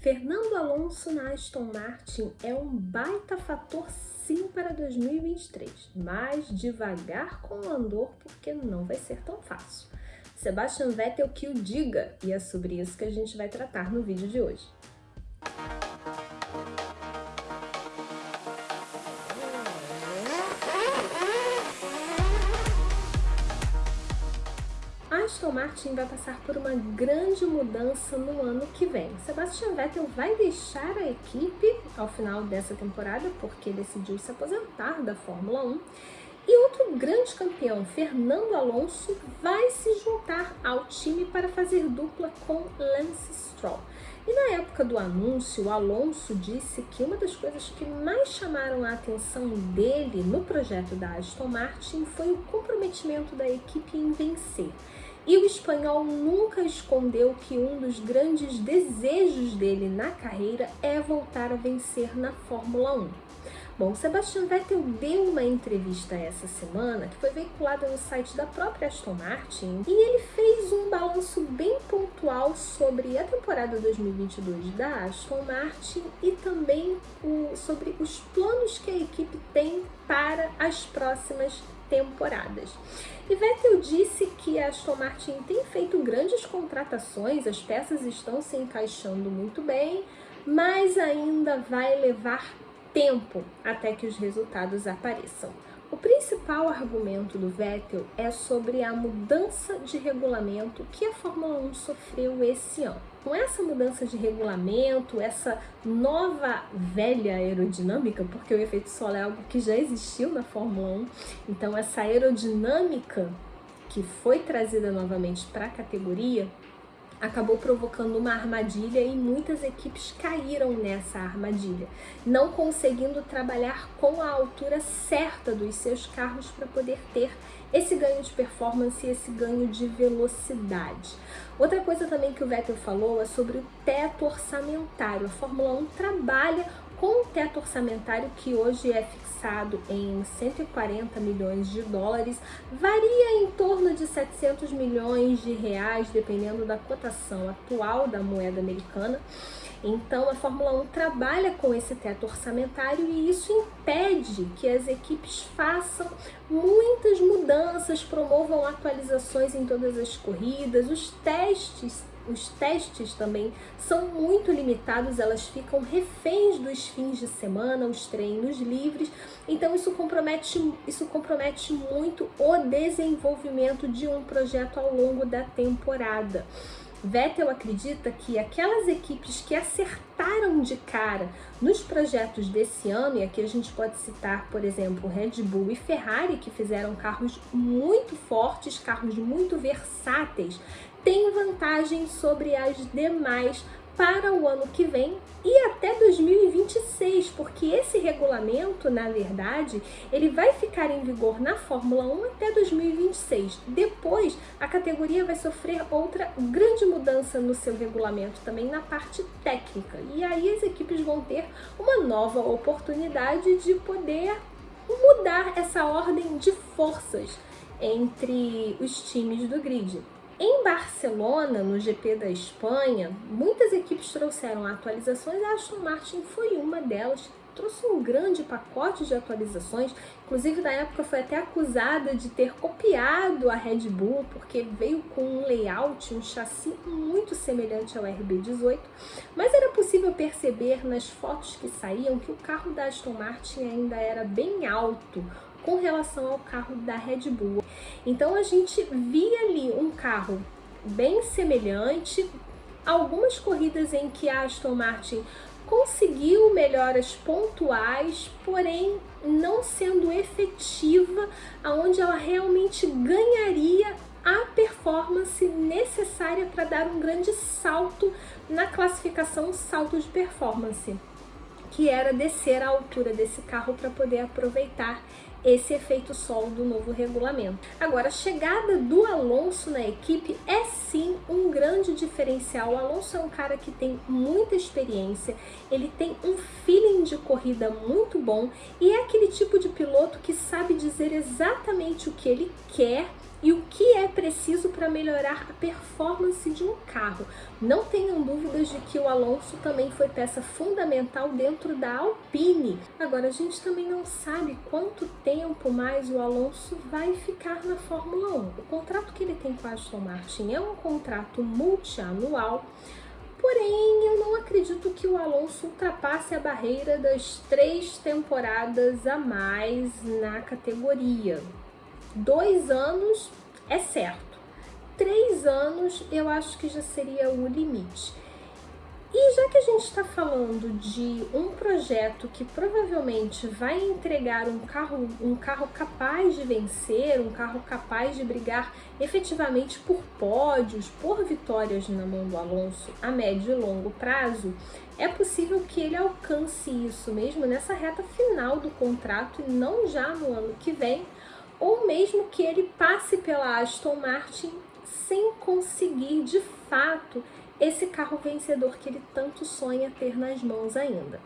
Fernando Alonso na Aston Martin é um baita fator sim para 2023, mas devagar com o andor porque não vai ser tão fácil. Sebastian Vettel que o diga e é sobre isso que a gente vai tratar no vídeo de hoje. Aston Martin vai passar por uma grande mudança no ano que vem. Sebastian Vettel vai deixar a equipe ao final dessa temporada porque decidiu se aposentar da Fórmula 1 e outro grande campeão, Fernando Alonso, vai se juntar ao time para fazer dupla com Lance Stroll. E na época do anúncio, Alonso disse que uma das coisas que mais chamaram a atenção dele no projeto da Aston Martin foi o comprometimento da equipe em vencer. E o espanhol nunca escondeu que um dos grandes desejos dele na carreira é voltar a vencer na Fórmula 1. Bom, Sebastian Vettel deu uma entrevista essa semana que foi veiculada no site da própria Aston Martin e ele fez um balanço bem pontual sobre a temporada 2022 da Aston Martin e também sobre os planos que a equipe tem para as próximas temporadas. E Vettel disse que a Aston Martin tem feito grandes contratações, as peças estão se encaixando muito bem, mas ainda vai levar tempo até que os resultados apareçam. O principal argumento do Vettel é sobre a mudança de regulamento que a Fórmula 1 sofreu esse ano. Com essa mudança de regulamento, essa nova velha aerodinâmica, porque o efeito solo é algo que já existiu na Fórmula 1, então essa aerodinâmica que foi trazida novamente para a categoria acabou provocando uma armadilha e muitas equipes caíram nessa armadilha, não conseguindo trabalhar com a altura certa dos seus carros para poder ter esse ganho de performance e esse ganho de velocidade. Outra coisa também que o Vettel falou é sobre o teto orçamentário. A Fórmula 1 trabalha com o teto orçamentário que hoje é fixado em 140 milhões de dólares, varia em torno de 700 milhões de reais, dependendo da cotação atual da moeda americana. Então a Fórmula 1 trabalha com esse teto orçamentário e isso impede que as equipes façam muitas mudanças, promovam atualizações em todas as corridas, os testes os testes também são muito limitados, elas ficam reféns dos fins de semana, os treinos livres, então isso compromete, isso compromete muito o desenvolvimento de um projeto ao longo da temporada. Vettel acredita que aquelas equipes que acertaram de cara nos projetos desse ano, e aqui a gente pode citar, por exemplo, Red Bull e Ferrari, que fizeram carros muito fortes, carros muito versáteis, tem vantagem sobre as demais para o ano que vem e até 2026, porque esse regulamento, na verdade, ele vai ficar em vigor na Fórmula 1 até 2026. Depois, a categoria vai sofrer outra grande mudança no seu regulamento, também na parte técnica. E aí as equipes vão ter uma nova oportunidade de poder mudar essa ordem de forças entre os times do grid. Em Barcelona, no GP da Espanha, muitas equipes trouxeram atualizações, a Aston Martin foi uma delas, trouxe um grande pacote de atualizações, inclusive na época foi até acusada de ter copiado a Red Bull, porque veio com um layout, um chassi muito semelhante ao RB18, mas era possível perceber nas fotos que saíam que o carro da Aston Martin ainda era bem alto, com relação ao carro da Red Bull. Então a gente via ali um carro bem semelhante, algumas corridas em que a Aston Martin conseguiu melhoras pontuais, porém não sendo efetiva, aonde ela realmente ganharia a performance necessária para dar um grande salto na classificação salto de performance, que era descer a altura desse carro para poder aproveitar esse efeito solo do novo regulamento. Agora, a chegada do Alonso na equipe é sim um grande diferencial. O Alonso é um cara que tem muita experiência, ele tem um feeling de corrida muito bom e é aquele tipo de piloto que sabe dizer exatamente o que ele quer e o que é preciso para melhorar a performance de um carro. Não tenham dúvidas de que o Alonso também foi peça fundamental dentro da Alpine. Agora, a gente também não sabe quanto tempo mais o Alonso vai ficar na Fórmula 1. O contrato que ele tem com a Aston Martin é um contrato multianual, Porém, eu não acredito que o Alonso ultrapasse a barreira das três temporadas a mais na categoria. Dois anos é certo. Três anos eu acho que já seria o limite. E já que a gente está falando de um projeto que provavelmente vai entregar um carro, um carro capaz de vencer, um carro capaz de brigar efetivamente por pódios, por vitórias na mão do Alonso a médio e longo prazo, é possível que ele alcance isso mesmo nessa reta final do contrato e não já no ano que vem, ou mesmo que ele passe pela Aston Martin sem conseguir de fato esse carro vencedor que ele tanto sonha ter nas mãos ainda.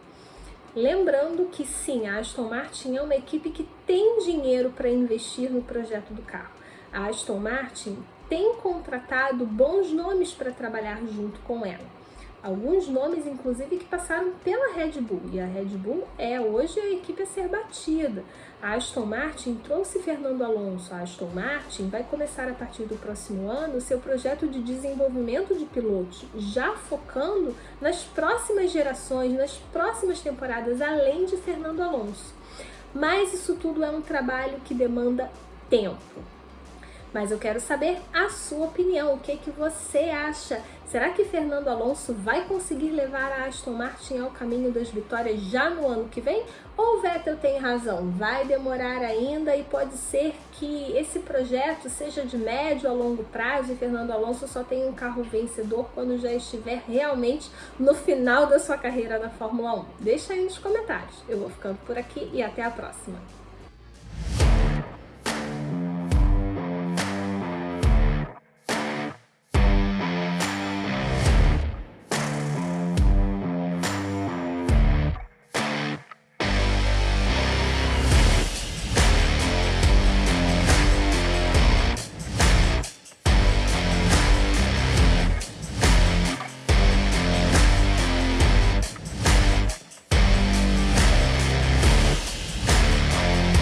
Lembrando que sim, a Aston Martin é uma equipe que tem dinheiro para investir no projeto do carro. A Aston Martin tem contratado bons nomes para trabalhar junto com ela alguns nomes, inclusive, que passaram pela Red Bull. E a Red Bull é hoje a equipe a ser batida. A Aston Martin trouxe Fernando Alonso. A Aston Martin vai começar a partir do próximo ano seu projeto de desenvolvimento de pilotos, já focando nas próximas gerações, nas próximas temporadas, além de Fernando Alonso. Mas isso tudo é um trabalho que demanda tempo. Mas eu quero saber a sua opinião, o que, que você acha? Será que Fernando Alonso vai conseguir levar a Aston Martin ao caminho das vitórias já no ano que vem? Ou Vettel tem razão, vai demorar ainda e pode ser que esse projeto seja de médio a longo prazo e Fernando Alonso só tenha um carro vencedor quando já estiver realmente no final da sua carreira na Fórmula 1? Deixa aí nos comentários. Eu vou ficando por aqui e até a próxima.